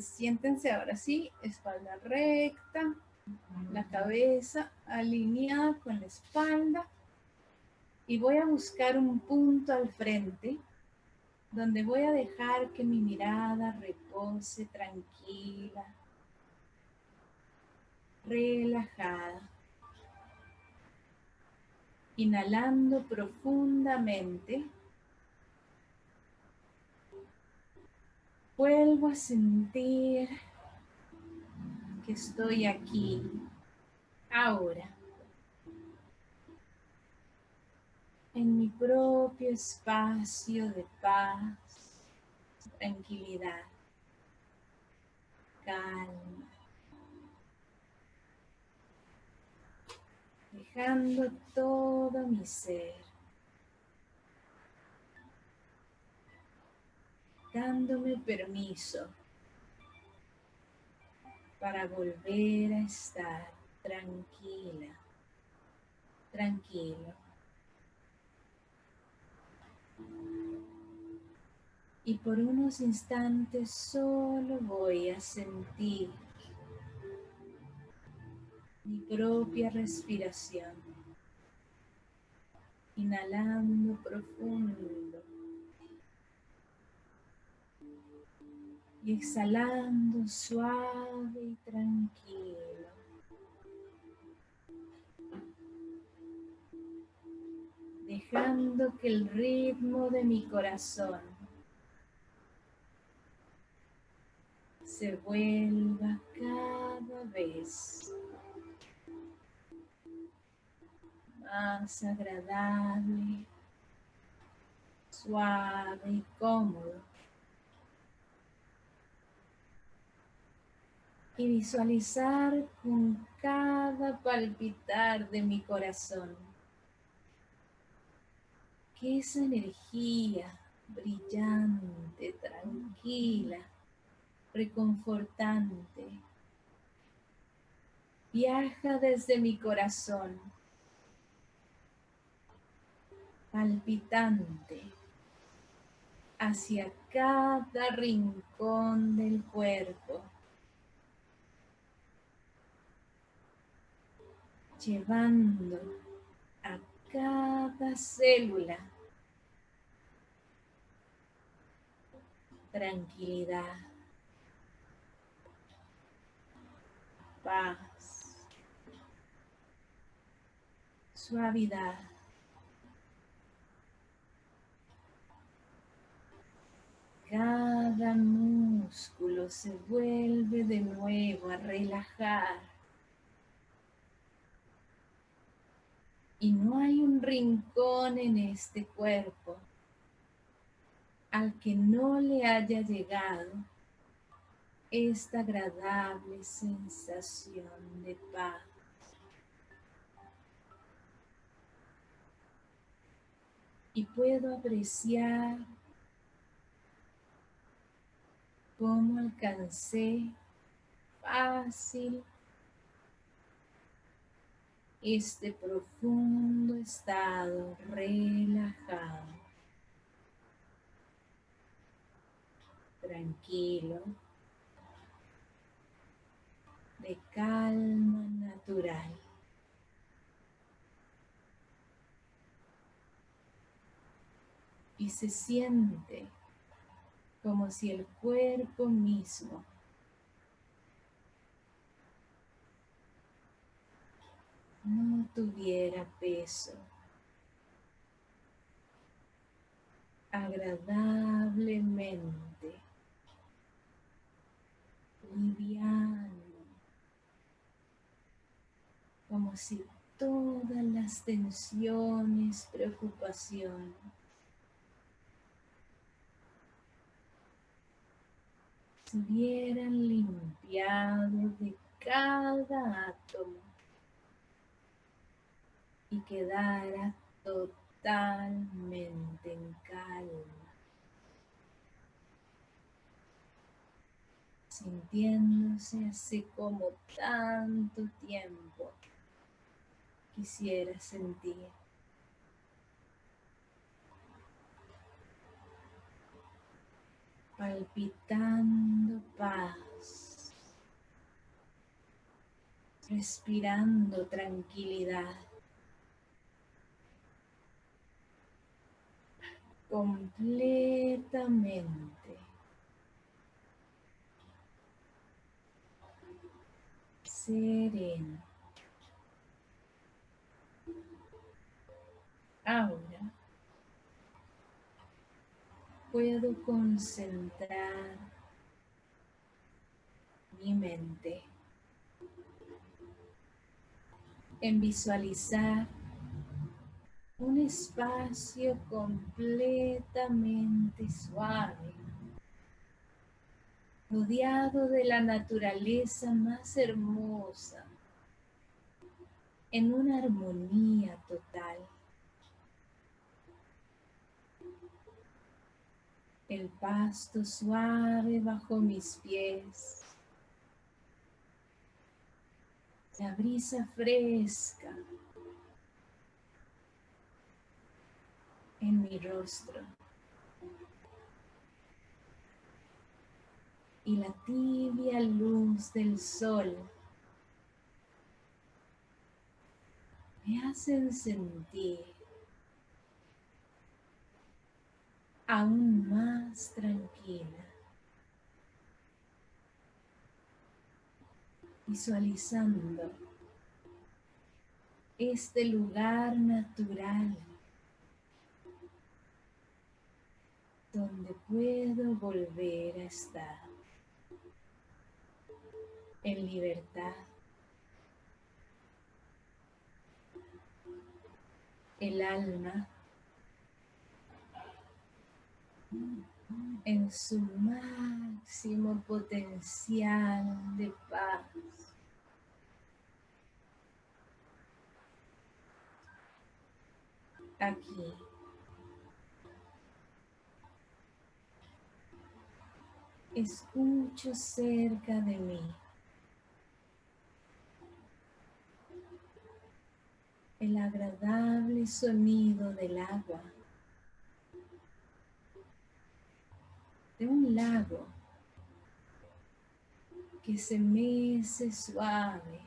Siéntense ahora sí, espalda recta, la cabeza alineada con la espalda y voy a buscar un punto al frente donde voy a dejar que mi mirada repose tranquila, relajada. Inhalando profundamente. Vuelvo a sentir que estoy aquí, ahora, en mi propio espacio de paz, tranquilidad, calma. Dejando todo mi ser dándome permiso para volver a estar tranquila, tranquilo. Y por unos instantes solo voy a sentir mi propia respiración. Inhalando profundo. Exhalando suave y tranquilo. Dejando que el ritmo de mi corazón se vuelva cada vez más agradable, suave y cómodo. Y visualizar con cada palpitar de mi corazón. Que esa energía brillante, tranquila, reconfortante, viaja desde mi corazón, palpitante, hacia cada rincón del cuerpo llevando a cada célula tranquilidad, paz, suavidad. Cada músculo se vuelve de nuevo a relajar Y no hay un rincón en este cuerpo al que no le haya llegado esta agradable sensación de paz. Y puedo apreciar cómo alcancé fácil este profundo estado relajado, tranquilo, de calma natural. Y se siente como si el cuerpo mismo no tuviera peso. Agradablemente liviano, como si todas las tensiones, preocupaciones, se limpiado de cada átomo y totalmente en calma, sintiéndose así como tanto tiempo quisiera sentir. palpitando paz, respirando tranquilidad. Completamente. Sereno. Ahora puedo concentrar mi mente en visualizar un espacio completamente suave, rodeado de la naturaleza más hermosa, en una armonía total. El pasto suave bajo mis pies la brisa fresca en mi rostro y la tibia luz del sol me hacen sentir aún más tranquila. visualizando este lugar natural donde puedo volver a estar en libertad. El alma en su máximo potencial de paz. Aquí. Escucho cerca de mí el agradable sonido del agua. de un lago que se mece suave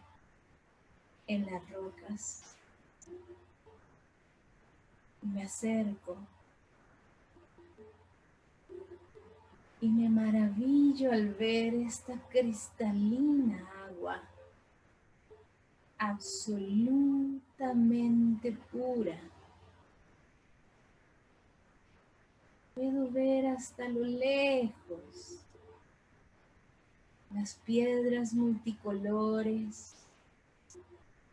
en las rocas. Me acerco y me maravillo al ver esta cristalina agua absolutamente pura. Puedo ver hasta lo lejos las piedras multicolores,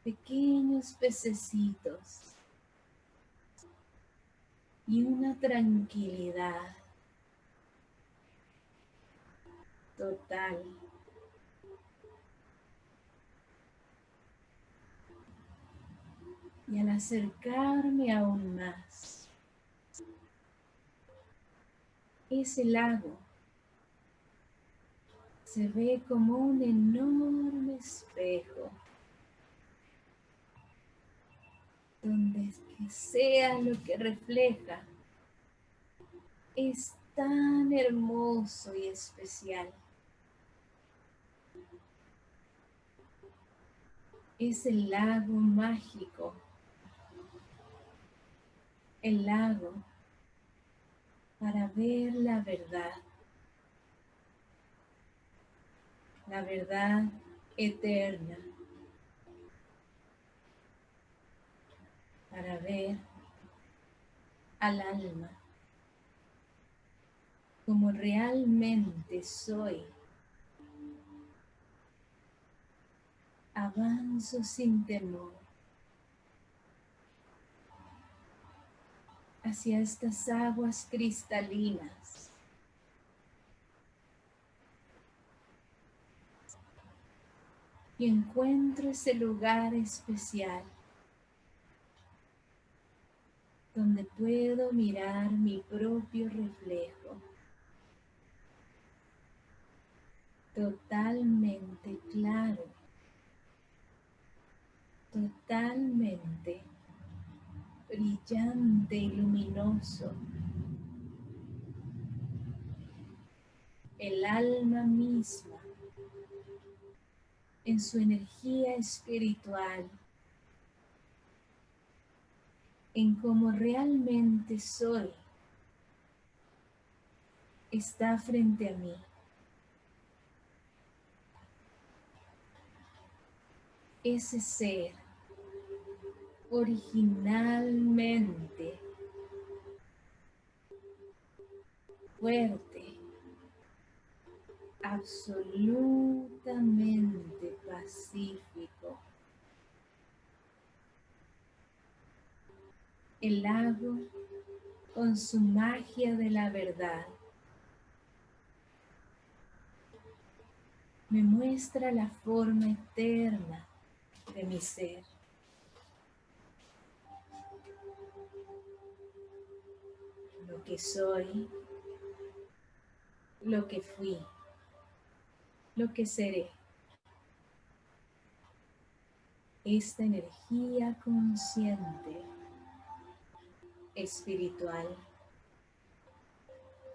pequeños pececitos y una tranquilidad total. Y al acercarme aún más, ese lago se ve como un enorme espejo donde sea lo que refleja es tan hermoso y especial. Es el lago mágico, el lago para ver la verdad, la verdad eterna, para ver al alma como realmente soy. Avanzo sin temor. hacia estas aguas cristalinas. Y encuentro ese lugar especial donde puedo mirar mi propio reflejo. Totalmente claro. Totalmente brillante y luminoso. El alma misma en su energía espiritual, en cómo realmente soy, está frente a mí. Ese ser originalmente fuerte, absolutamente pacífico. El lago con su magia de la verdad me muestra la forma eterna de mi ser. Lo que soy, lo que fui, lo que seré. Esta energía consciente, espiritual,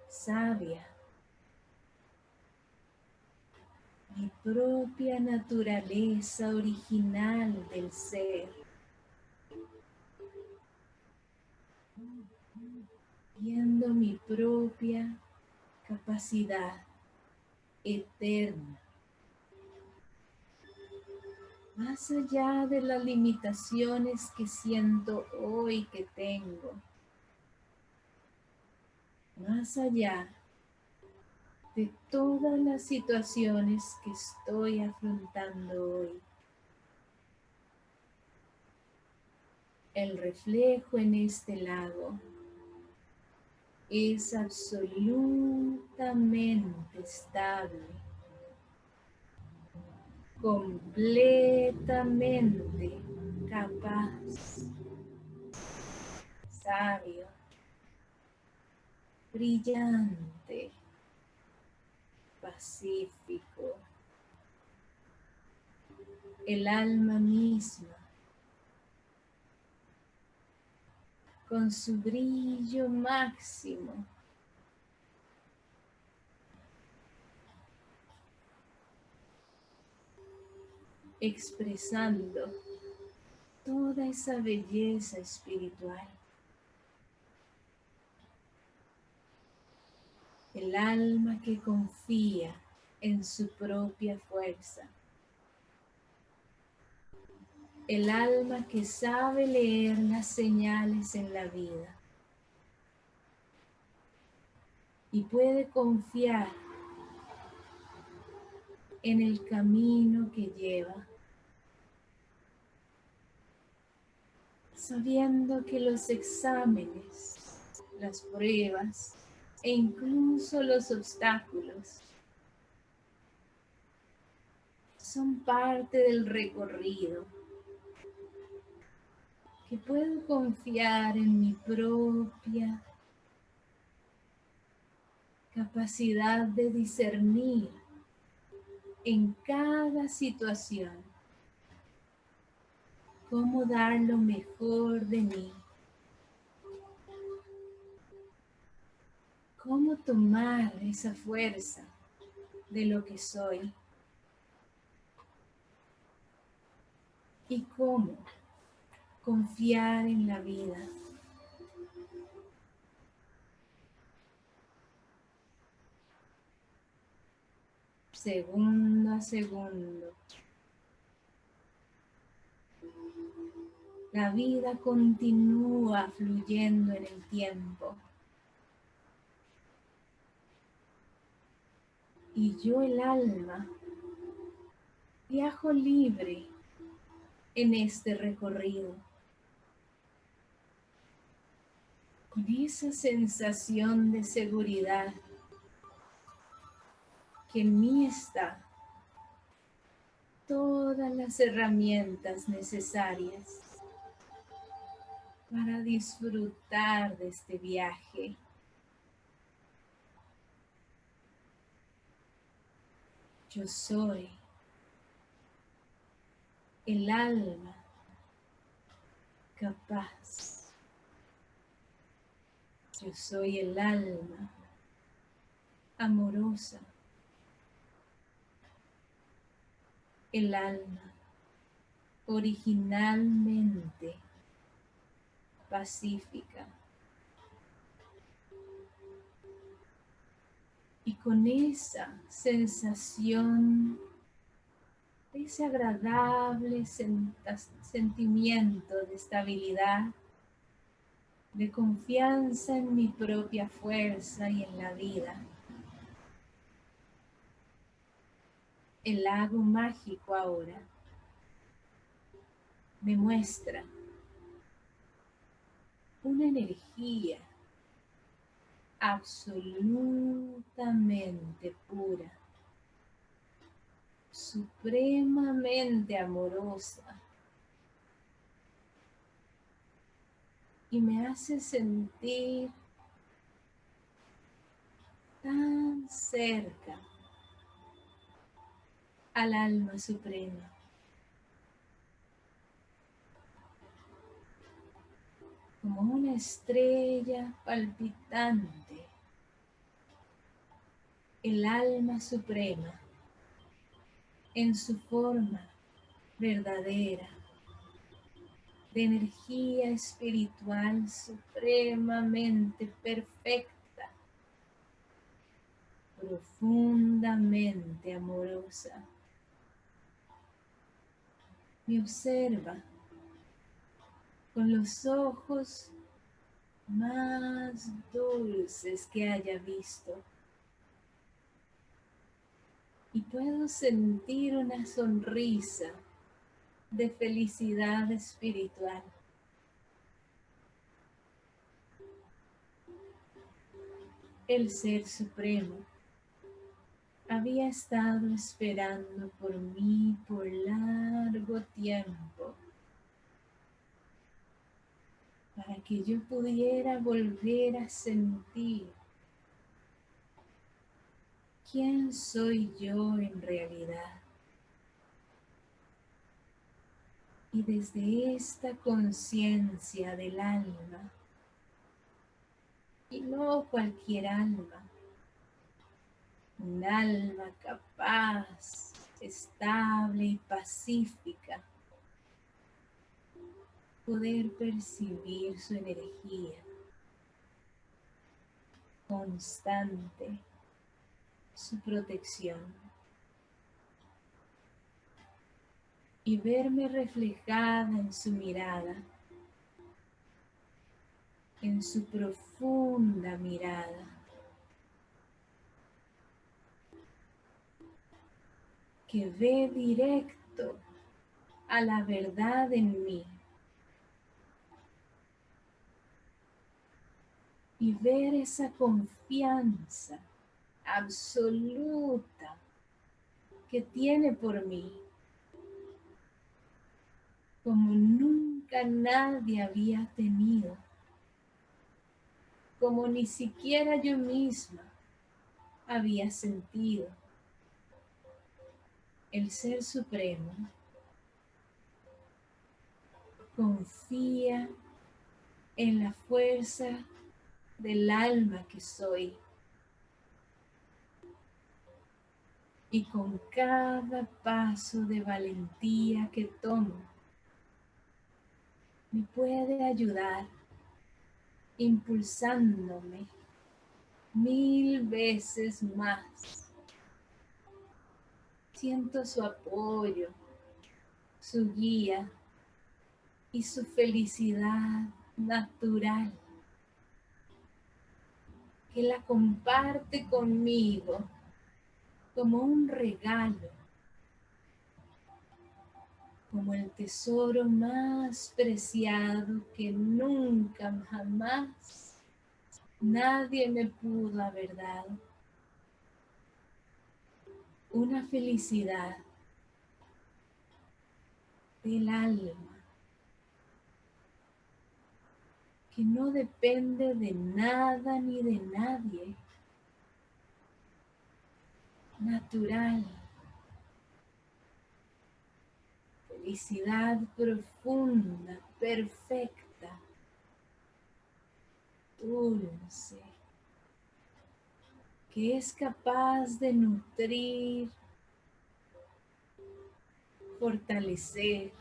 sabia, mi propia naturaleza original del ser. Viendo mi propia capacidad eterna. Más allá de las limitaciones que siento hoy que tengo. Más allá de todas las situaciones que estoy afrontando hoy. El reflejo en este lago es absolutamente estable, completamente capaz, sabio, brillante pacífico, el alma misma, con su brillo máximo. expresando toda esa belleza espiritual. El alma que confía en su propia fuerza, el alma que sabe leer las señales en la vida. Y puede confiar en el camino que lleva, sabiendo que los exámenes, las pruebas, e incluso los obstáculos son parte del recorrido, que puedo confiar en mi propia capacidad de discernir en cada situación cómo dar lo mejor de mí cómo tomar esa fuerza de lo que soy y cómo confiar en la vida. Segundo a segundo. La vida continúa fluyendo en el tiempo. Y yo el alma viajo libre en este recorrido. Con esa sensación de seguridad que en mí está todas las herramientas necesarias para disfrutar de este viaje Yo soy el alma capaz. Yo soy el alma amorosa. el alma originalmente pacífica. Y con esa sensación, ese agradable sentimiento de estabilidad, de confianza en mi propia fuerza y en la vida. El lago mágico ahora me muestra una energía absolutamente pura, supremamente amorosa y me hace sentir tan cerca al alma suprema. Como una estrella palpitante, el alma suprema en su forma verdadera de energía espiritual supremamente perfecta, profundamente amorosa. Me observa con los ojos más dulces que haya visto. Y puedo sentir una sonrisa de felicidad espiritual. El Ser Supremo había estado esperando por mí por largo tiempo para que yo pudiera volver a sentir quién soy yo en realidad. Y desde esta conciencia del alma, y no cualquier alma, un alma capaz, estable y pacífica, poder percibir su energía constante, su protección. y verme reflejada en su mirada, en su profunda mirada. que ve directo a la verdad en mí y ver esa confianza absoluta que tiene por mí como nunca nadie había tenido, como ni siquiera yo misma había sentido. El Ser Supremo confía en la fuerza del alma que soy. Y con cada paso de valentía que tomo, me puede ayudar impulsándome mil veces más. Siento su apoyo, su guía y su felicidad natural que la comparte conmigo como un regalo como el tesoro más preciado que nunca jamás nadie me pudo haber dado. Una felicidad del alma que no depende de nada ni de nadie. Natural. Felicidad profunda, perfecta, dulce, que es capaz de nutrir fortalecer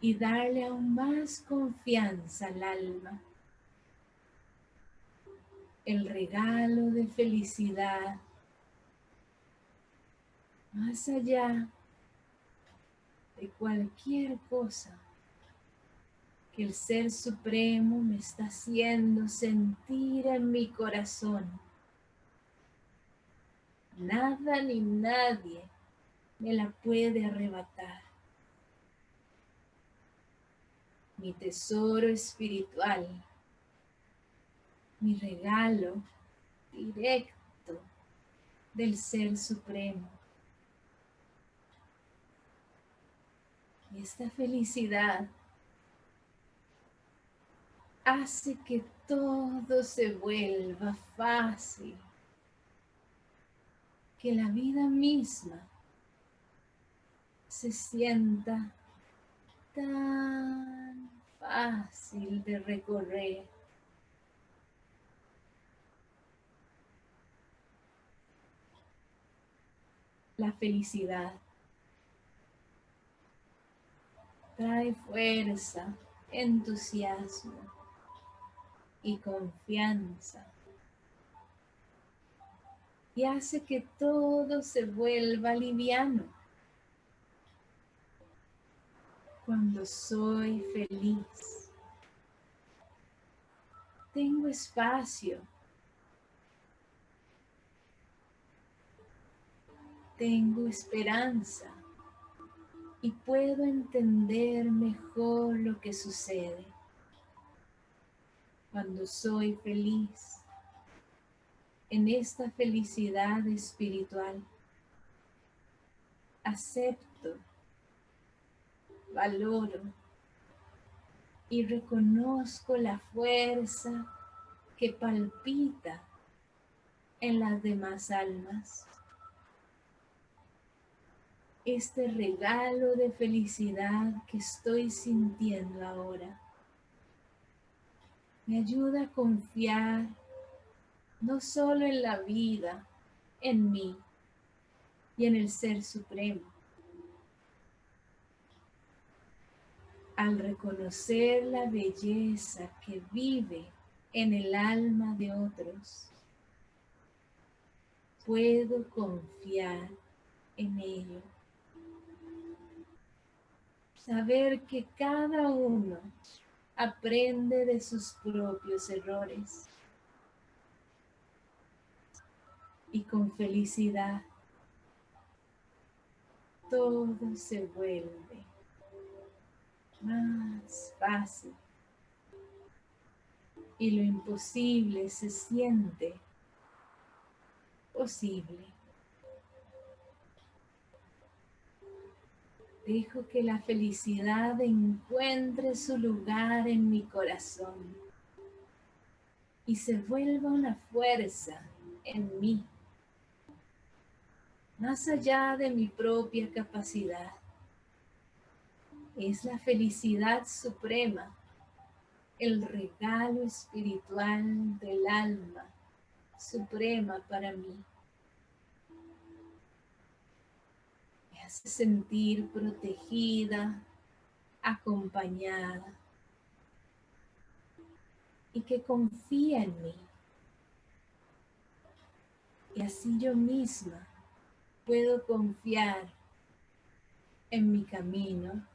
y darle aún más confianza al alma. El regalo de felicidad más allá de cualquier cosa que el Ser Supremo me está haciendo sentir en mi corazón. Nada ni nadie me la puede arrebatar. Mi tesoro espiritual, mi regalo directo del Ser Supremo. Y esta felicidad hace que todo se vuelva fácil, que la vida misma se sienta tan fácil de recorrer. La felicidad trae fuerza, entusiasmo y confianza. Y hace que todo se vuelva liviano. Cuando soy feliz, tengo espacio. Tengo esperanza. Y puedo entender mejor lo que sucede cuando soy feliz, en esta felicidad espiritual, acepto, valoro y reconozco la fuerza que palpita en las demás almas. Este regalo de felicidad que estoy sintiendo ahora me ayuda a confiar no solo en la vida, en mí y en el Ser Supremo. Al reconocer la belleza que vive en el alma de otros, puedo confiar en ello. Saber que cada uno aprende de sus propios errores. Y con felicidad todo se vuelve más fácil y lo imposible se siente posible. Dejo que la felicidad encuentre su lugar en mi corazón y se vuelva una fuerza en mí, más allá de mi propia capacidad. Es la felicidad suprema, el regalo espiritual del alma suprema para mí. hace sentir protegida, acompañada y que confía en mí. Y así yo misma puedo confiar en mi camino,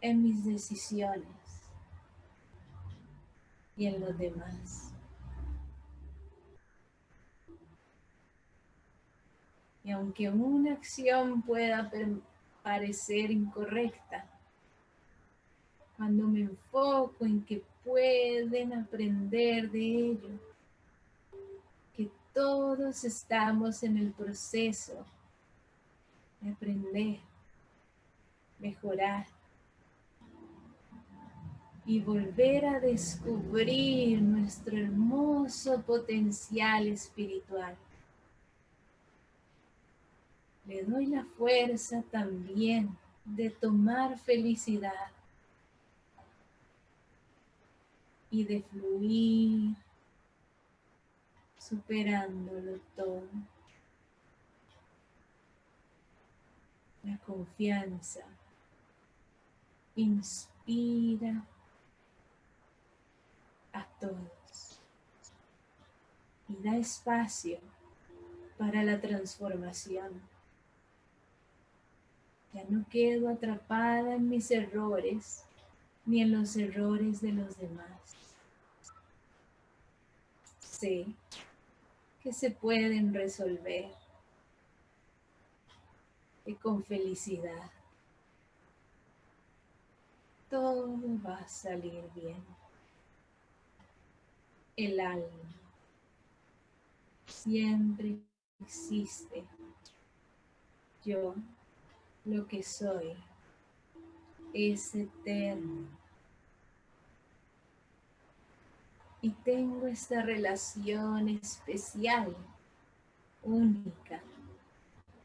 en mis decisiones y en los demás. Y aunque una acción pueda parecer incorrecta, cuando me enfoco en que pueden aprender de ello, que todos estamos en el proceso de aprender, mejorar y volver a descubrir nuestro hermoso potencial espiritual le doy la fuerza también de tomar felicidad y de fluir superándolo todo. la confianza. Inspira a todos y da espacio para la transformación. Ya no quedo atrapada en mis errores ni en los errores de los demás. Sé que se pueden resolver y con felicidad. Todo va a salir bien. El alma siempre existe. Yo, lo que soy, es eterno. Y tengo esta relación especial, única,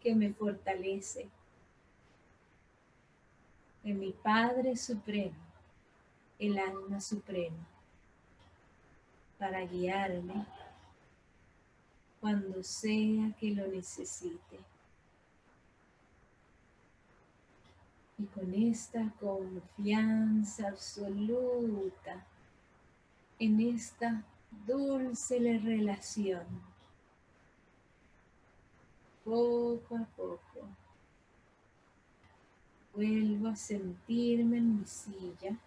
que me fortalece. De mi Padre Supremo, el alma suprema, para guiarme cuando sea que lo necesite. Y con esta confianza absoluta en esta dulce relación, poco a poco, vuelvo a sentirme en mi silla,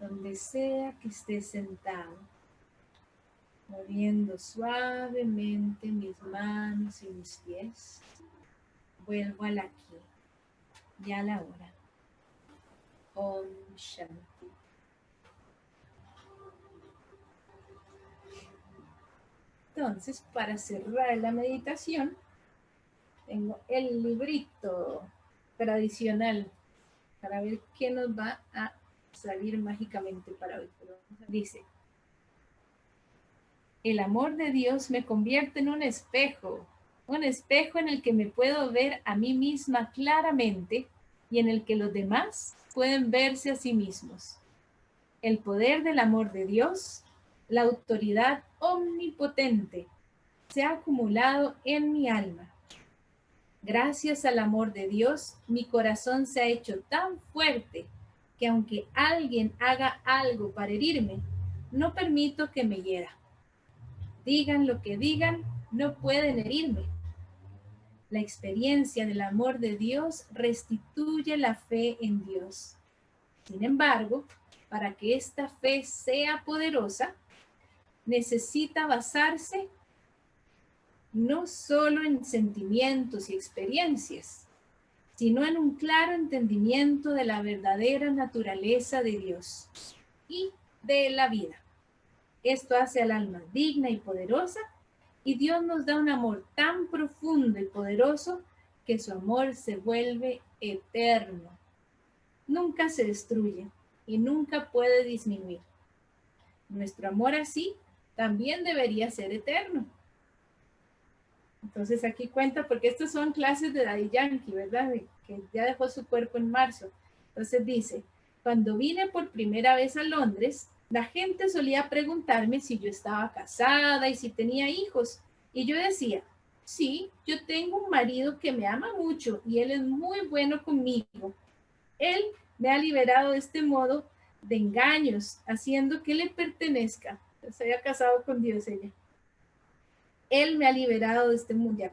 donde sea que esté sentado moviendo suavemente mis manos y mis pies. Vuelvo al aquí y a la hora. Om Shanti. Entonces, para cerrar la meditación, tengo el librito tradicional para ver qué nos va a salir mágicamente para hoy. Dice, el amor de Dios me convierte en un espejo, un espejo en el que me puedo ver a mí misma claramente y en el que los demás pueden verse a sí mismos. El poder del amor de Dios, la autoridad omnipotente, se ha acumulado en mi alma. Gracias al amor de Dios, mi corazón se ha hecho tan fuerte que aunque alguien haga algo para herirme, no permito que me hiera. Digan lo que digan, no pueden herirme. La experiencia del amor de Dios restituye la fe en Dios. Sin embargo, para que esta fe sea poderosa, necesita basarse no solo en sentimientos y experiencias, sino en un claro entendimiento de la verdadera naturaleza de Dios y de la vida. Esto hace al alma digna y poderosa y Dios nos da un amor tan profundo y poderoso que su amor se vuelve eterno. Nunca se destruye y nunca puede disminuir. Nuestro amor así también debería ser eterno. Entonces aquí cuenta, porque estas son clases de Daddy Yankee, ¿verdad? que ya dejó su cuerpo en marzo. Entonces dice, cuando vine por primera vez a Londres, la gente solía preguntarme si yo estaba casada y si tenía hijos. Y yo decía, sí, yo tengo un marido que me ama mucho y él es muy bueno conmigo. Él me ha liberado de este modo de engaños, haciendo que le pertenezca. Se había casado con Dios ella. Él me ha liberado de este mundo. Ya.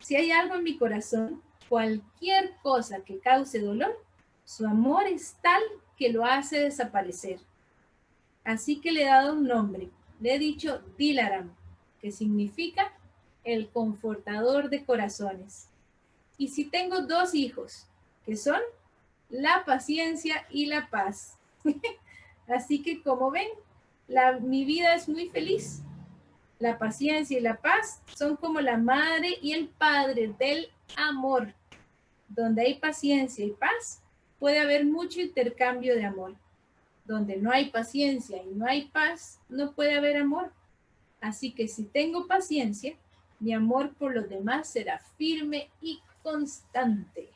Si hay algo en mi corazón, cualquier cosa que cause dolor, su amor es tal que lo hace desaparecer. Así que le he dado un nombre. Le he dicho Dilaram, que significa el confortador de corazones. Y si tengo dos hijos, que son la paciencia y la paz. Así que como ven, mi vida es muy feliz. La paciencia y la paz son como la madre y el padre del amor. Donde hay paciencia y paz, puede haber mucho intercambio de amor. Donde no hay paciencia y no hay paz, no puede haber amor. Así que si tengo paciencia, mi amor por los demás será firme y constante.